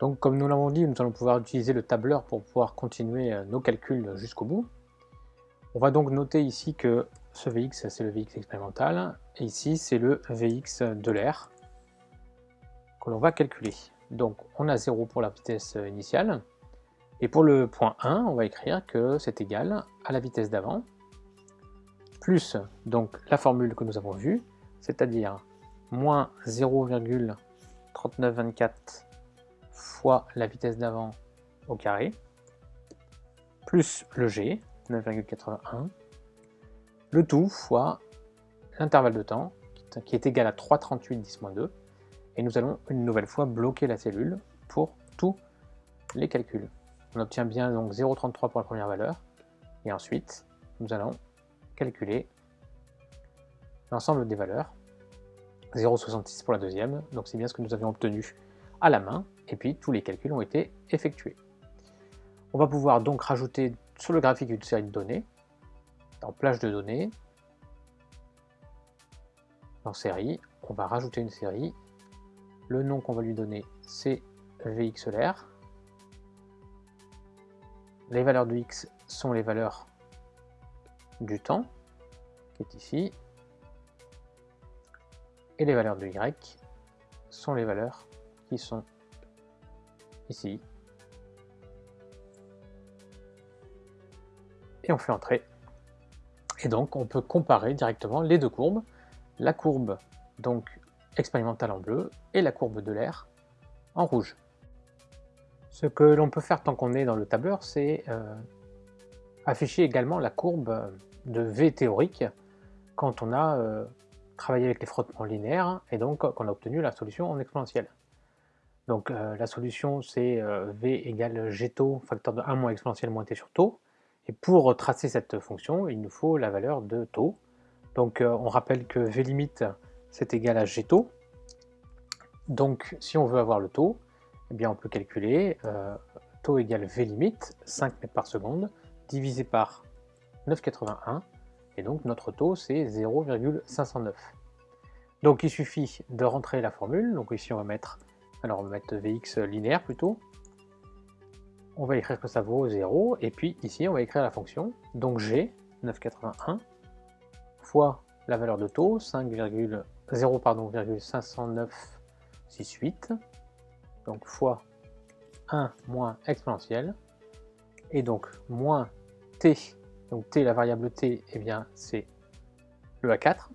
Donc comme nous l'avons dit, nous allons pouvoir utiliser le tableur pour pouvoir continuer euh, nos calculs jusqu'au bout. On va donc noter ici que ce Vx c'est le Vx expérimental, et ici c'est le Vx de l'air que l'on va calculer. Donc on a 0 pour la vitesse initiale, et pour le point 1, on va écrire que c'est égal à la vitesse d'avant, plus donc la formule que nous avons vue, c'est-à-dire moins 0,3924 fois la vitesse d'avant au carré, plus le g, 9,81, le tout fois l'intervalle de temps, qui est égal à 3,38 10-2, et nous allons une nouvelle fois bloquer la cellule pour tous les calculs. On obtient bien donc 0,33 pour la première valeur, et ensuite nous allons calculer l'ensemble des valeurs, 0,66 pour la deuxième, donc c'est bien ce que nous avions obtenu à la main, et puis tous les calculs ont été effectués. On va pouvoir donc rajouter sur le graphique une série de données, dans plage de données, dans série, on va rajouter une série, le nom qu'on va lui donner c'est VXLR, les valeurs de X sont les valeurs du temps, qui est ici, et les valeurs de Y sont les valeurs sont ici. Et on fait entrer. Et donc on peut comparer directement les deux courbes, la courbe donc expérimentale en bleu et la courbe de l'air en rouge. Ce que l'on peut faire tant qu'on est dans le tableur, c'est euh, afficher également la courbe de V théorique quand on a euh, travaillé avec les frottements linéaires et donc qu'on a obtenu la solution en exponentielle. Donc euh, la solution c'est V égale G taux, facteur de 1 moins exponentielle moins t sur taux. Et pour tracer cette fonction, il nous faut la valeur de taux. Donc on rappelle que V limite c'est égal à G taux. Donc si on veut avoir le taux, eh bien on peut calculer euh, taux égale V limite, 5 mètres par seconde, divisé par 9,81, et donc notre taux c'est 0,509. Donc il suffit de rentrer la formule, donc ici on va mettre, alors on va mettre Vx linéaire plutôt, on va écrire que ça vaut 0, et puis ici on va écrire la fonction, donc G, 9,81, fois la valeur de taux, 5,0,50968, donc fois 1 moins exponentielle, et donc moins t, donc t, la variable t, et eh bien c'est le A4,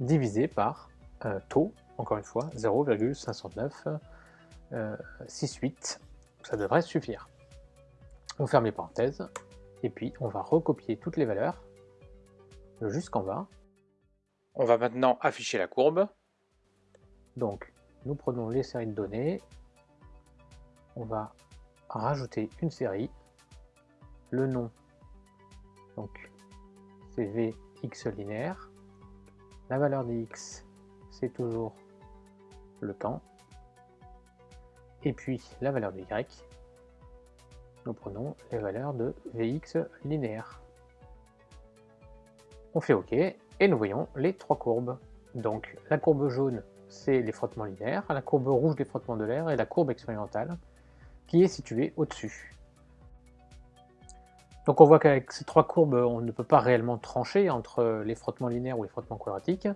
divisé par euh, taux, encore une fois, 0,50968, euh, ça devrait suffire. On ferme les parenthèses, et puis on va recopier toutes les valeurs jusqu'en bas. On va maintenant afficher la courbe. Donc nous prenons les séries de données, on va rajouter une série, le nom, donc c'est Vx linéaire, la valeur de x c'est toujours le temps, et puis la valeur de y, nous prenons les valeurs de Vx linéaire. On fait OK, et nous voyons les trois courbes. Donc la courbe jaune c'est les frottements linéaires, la courbe rouge les frottements de l'air et la courbe expérimentale qui est située au-dessus. Donc on voit qu'avec ces trois courbes, on ne peut pas réellement trancher entre les frottements linéaires ou les frottements quadratiques,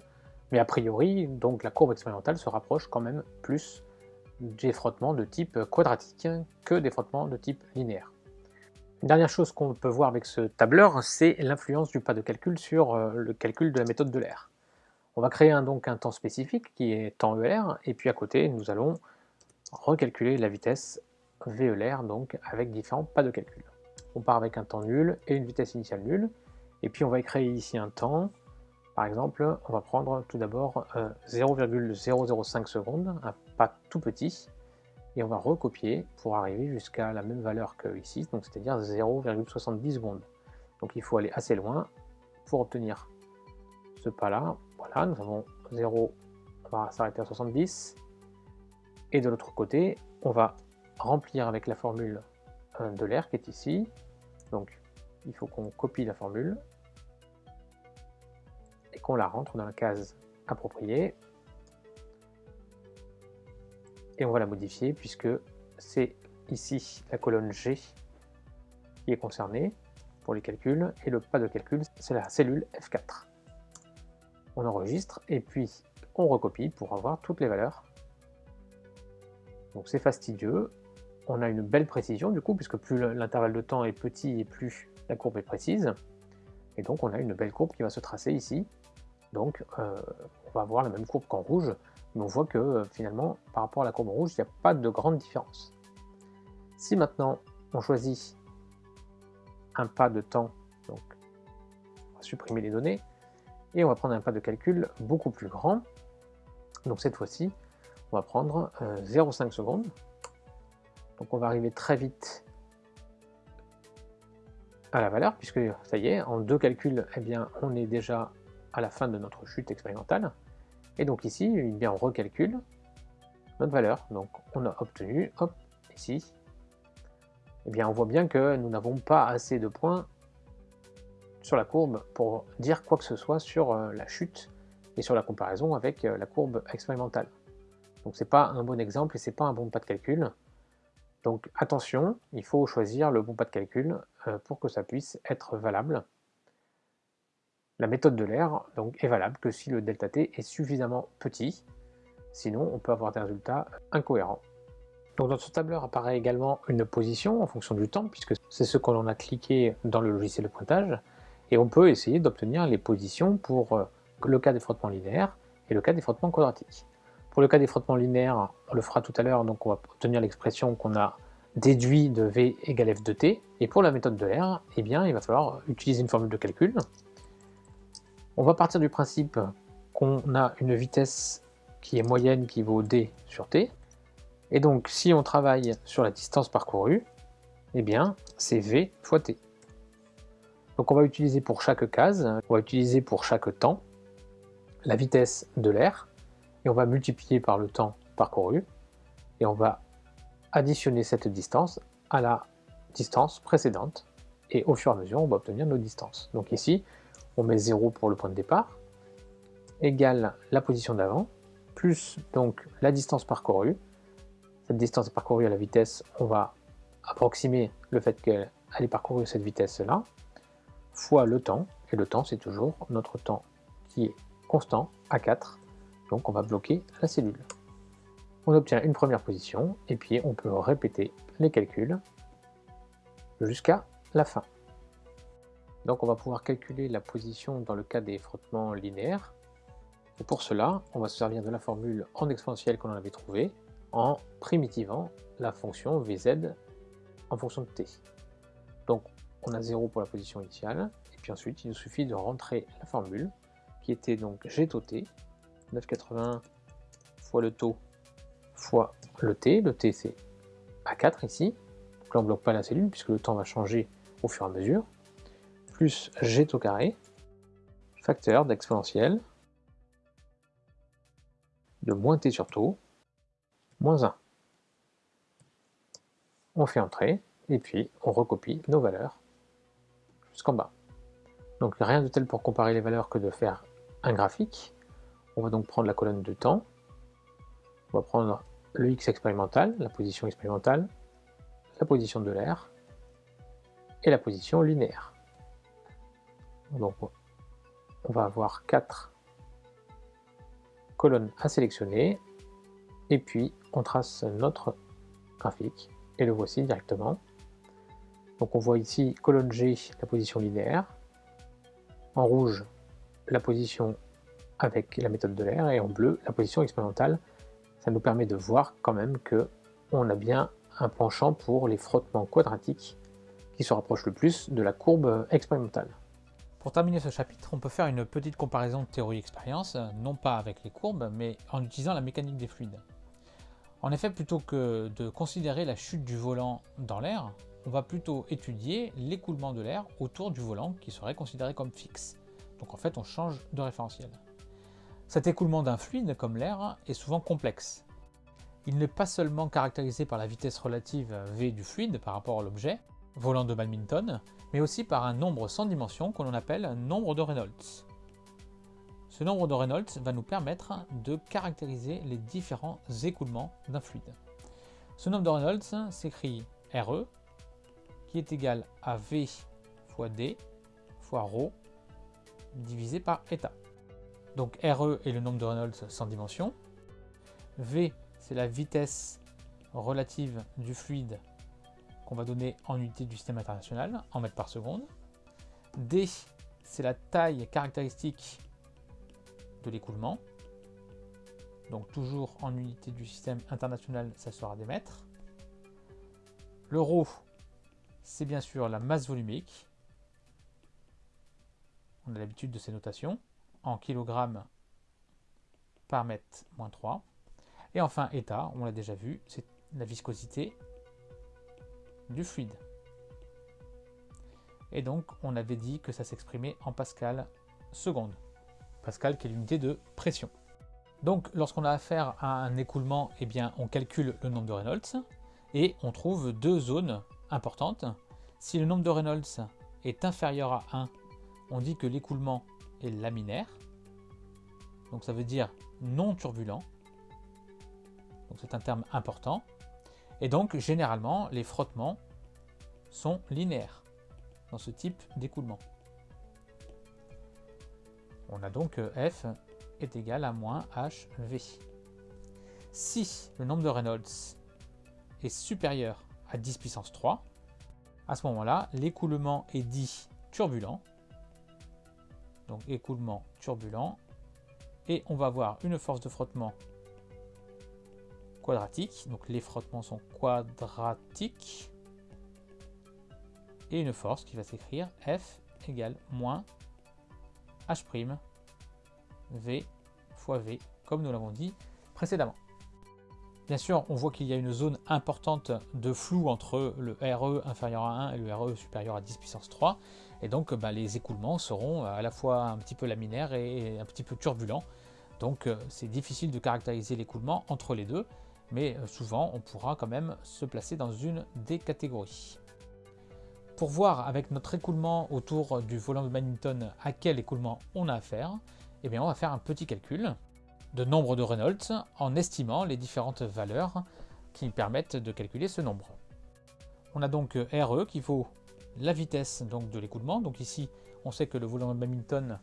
mais a priori, donc la courbe expérimentale se rapproche quand même plus des frottements de type quadratique que des frottements de type linéaire. Une dernière chose qu'on peut voir avec ce tableur, c'est l'influence du pas de calcul sur euh, le calcul de la méthode de l'air. On va créer un, donc un temps spécifique qui est temps ELR, et puis à côté, nous allons recalculer la vitesse VELR, donc avec différents pas de calcul. On part avec un temps nul et une vitesse initiale nulle, et puis on va créer ici un temps, par exemple, on va prendre tout d'abord 0,005 euh, secondes, un pas tout petit, et on va recopier pour arriver jusqu'à la même valeur que ici, donc c'est-à-dire 0,70 secondes. Donc il faut aller assez loin pour obtenir ce pas-là. Voilà, nous avons 0, on va s'arrêter à 70. Et de l'autre côté, on va remplir avec la formule euh, de l'air qui est ici. Donc il faut qu'on copie la formule qu'on la rentre dans la case appropriée. Et on va la modifier puisque c'est ici la colonne G qui est concernée pour les calculs, et le pas de calcul, c'est la cellule F4. On enregistre, et puis on recopie pour avoir toutes les valeurs. Donc c'est fastidieux, on a une belle précision du coup, puisque plus l'intervalle de temps est petit et plus la courbe est précise. Et donc on a une belle courbe qui va se tracer ici. Donc euh, on va avoir la même courbe qu'en rouge, mais on voit que euh, finalement par rapport à la courbe rouge, il n'y a pas de grande différence. Si maintenant on choisit un pas de temps, donc on va supprimer les données, et on va prendre un pas de calcul beaucoup plus grand. Donc cette fois-ci, on va prendre 0,5 euh, secondes. Donc on va arriver très vite à la valeur, puisque ça y est, en deux calculs, eh bien, on est déjà à la fin de notre chute expérimentale. Et donc ici, eh bien, on recalcule notre valeur. Donc on a obtenu, hop, ici, eh bien, on voit bien que nous n'avons pas assez de points sur la courbe pour dire quoi que ce soit sur euh, la chute et sur la comparaison avec euh, la courbe expérimentale. Donc c'est pas un bon exemple et c'est pas un bon pas de calcul. Donc attention, il faut choisir le bon pas de calcul euh, pour que ça puisse être valable. La méthode de l'air est valable que si le delta t est suffisamment petit, sinon on peut avoir des résultats incohérents. Donc dans ce tableur apparaît également une position en fonction du temps, puisque c'est ce que l'on a cliqué dans le logiciel de pointage, et on peut essayer d'obtenir les positions pour euh, le cas des frottements linéaires et le cas des frottements quadratiques. Pour le cas des frottements linéaires, on le fera tout à l'heure, donc on va obtenir l'expression qu'on a déduit de V égale F de T, et pour la méthode de l'air, eh il va falloir utiliser une formule de calcul. On va partir du principe qu'on a une vitesse qui est moyenne qui vaut D sur T, et donc, si on travaille sur la distance parcourue, eh bien, c'est V fois T. Donc on va utiliser pour chaque case, on va utiliser pour chaque temps la vitesse de l'air, et on va multiplier par le temps parcouru, et on va additionner cette distance à la distance précédente, et au fur et à mesure, on va obtenir nos distances. Donc ici, on met 0 pour le point de départ, égale la position d'avant, plus donc la distance parcourue, cette distance parcourue à la vitesse, on va approximer le fait qu'elle ait parcouru cette vitesse-là, fois le temps, et le temps c'est toujours notre temps qui est constant à 4, donc on va bloquer la cellule. On obtient une première position, et puis on peut répéter les calculs jusqu'à la fin. Donc on va pouvoir calculer la position dans le cas des frottements linéaires. Et pour cela, on va se servir de la formule en exponentielle qu'on avait trouvée, en primitivant la fonction vz en fonction de t. Donc on a 0 pour la position initiale, et puis ensuite il nous suffit de rentrer la formule, qui était donc g taux t, 9,80 fois le taux fois le t, le t c'est à 4 ici, donc là on ne bloque pas la cellule puisque le temps va changer au fur et à mesure, plus g taux carré, facteur d'exponentielle de moins t sur taux, moins 1. On fait entrer, et puis on recopie nos valeurs jusqu'en bas. Donc rien de tel pour comparer les valeurs que de faire un graphique. On va donc prendre la colonne de temps, on va prendre le x expérimental, la position expérimentale, la position de l'air, et la position linéaire. Donc on va avoir quatre colonnes à sélectionner, et puis on trace notre graphique et le voici directement. Donc on voit ici colonne G la position linéaire, en rouge la position avec la méthode de l'air et en bleu la position expérimentale. Ça nous permet de voir quand même que on a bien un penchant pour les frottements quadratiques qui se rapprochent le plus de la courbe expérimentale. Pour terminer ce chapitre, on peut faire une petite comparaison de théorie-expérience, non pas avec les courbes, mais en utilisant la mécanique des fluides. En effet, plutôt que de considérer la chute du volant dans l'air, on va plutôt étudier l'écoulement de l'air autour du volant qui serait considéré comme fixe. Donc en fait, on change de référentiel. Cet écoulement d'un fluide, comme l'air, est souvent complexe. Il n'est pas seulement caractérisé par la vitesse relative v du fluide par rapport à l'objet, volant de badminton, mais aussi par un nombre sans dimension qu'on appelle nombre de Reynolds. Ce nombre de Reynolds va nous permettre de caractériser les différents écoulements d'un fluide. Ce nombre de Reynolds s'écrit RE, qui est égal à V fois D fois ρ divisé par état. Donc RE est le nombre de Reynolds sans dimension. V, c'est la vitesse relative du fluide qu'on va donner en unité du système international, en mètres par seconde. D, c'est la taille caractéristique de l'écoulement. Donc toujours en unité du système international, ça sera des mètres. Le ρ, c'est bien sûr la masse volumique. On a l'habitude de ces notations. En kilogrammes par mètre moins 3. Et enfin, état, on l'a déjà vu, c'est la viscosité du fluide. Et donc, on avait dit que ça s'exprimait en pascal seconde. Pascal qui est l'unité de pression. Donc, lorsqu'on a affaire à un écoulement, eh bien, on calcule le nombre de Reynolds et on trouve deux zones importantes. Si le nombre de Reynolds est inférieur à 1, on dit que l'écoulement est laminaire. Donc ça veut dire non turbulent. Donc c'est un terme important. Et donc généralement les frottements sont linéaires dans ce type d'écoulement. On a donc F est égal à moins HV. Si le nombre de Reynolds est supérieur à 10 puissance 3, à ce moment-là, l'écoulement est dit turbulent. Donc écoulement turbulent. Et on va avoir une force de frottement quadratique. Donc les frottements sont quadratiques. Et une force qui va s'écrire F égale moins H' V fois V, comme nous l'avons dit précédemment. Bien sûr, on voit qu'il y a une zone importante de flou entre le RE inférieur à 1 et le RE supérieur à 10 puissance 3. Et donc, bah, les écoulements seront à la fois un petit peu laminaires et un petit peu turbulents. Donc, euh, c'est difficile de caractériser l'écoulement entre les deux. Mais euh, souvent, on pourra quand même se placer dans une des catégories. Pour voir avec notre écoulement autour du volant de badminton à quel écoulement on a affaire, eh bien on va faire un petit calcul de nombre de Reynolds en estimant les différentes valeurs qui permettent de calculer ce nombre. On a donc RE qui vaut la vitesse donc, de l'écoulement. Donc ici, on sait que le volant de badminton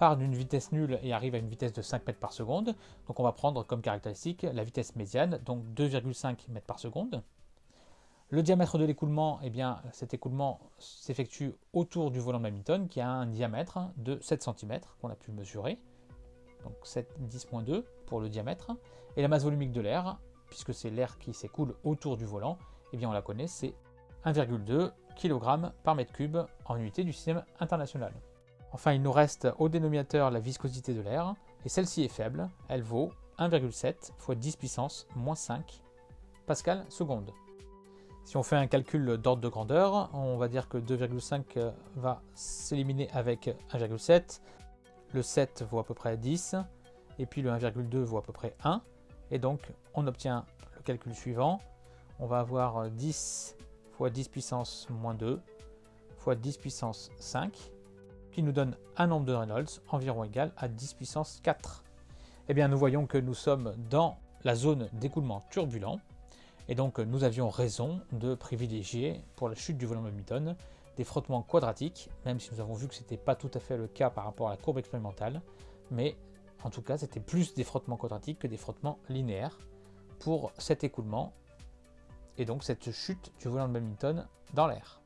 part d'une vitesse nulle et arrive à une vitesse de 5 mètres par seconde. Donc on va prendre comme caractéristique la vitesse médiane, donc 2,5 mètres par seconde. Le diamètre de l'écoulement, eh bien, cet écoulement s'effectue autour du volant de badminton qui a un diamètre de 7 cm qu'on a pu mesurer donc 7, 10.2 pour le diamètre. Et la masse volumique de l'air, puisque c'est l'air qui s'écoule autour du volant, eh bien on la connaît, c'est 1,2 kg par mètre cube en unité du système international. Enfin, il nous reste au dénominateur la viscosité de l'air, et celle-ci est faible, elle vaut 1,7 fois 10 puissance moins 5 pascal seconde. Si on fait un calcul d'ordre de grandeur, on va dire que 2,5 va s'éliminer avec 1,7, le 7 vaut à peu près 10, et puis le 1,2 vaut à peu près 1, et donc on obtient le calcul suivant, on va avoir 10 fois 10 puissance moins 2 fois 10 puissance 5, qui nous donne un nombre de Reynolds environ égal à 10 puissance 4. Eh bien nous voyons que nous sommes dans la zone d'écoulement turbulent, et donc nous avions raison de privilégier pour la chute du volume de des frottements quadratiques, même si nous avons vu que ce n'était pas tout à fait le cas par rapport à la courbe expérimentale, mais en tout cas c'était plus des frottements quadratiques que des frottements linéaires pour cet écoulement et donc cette chute du volant de badminton dans l'air.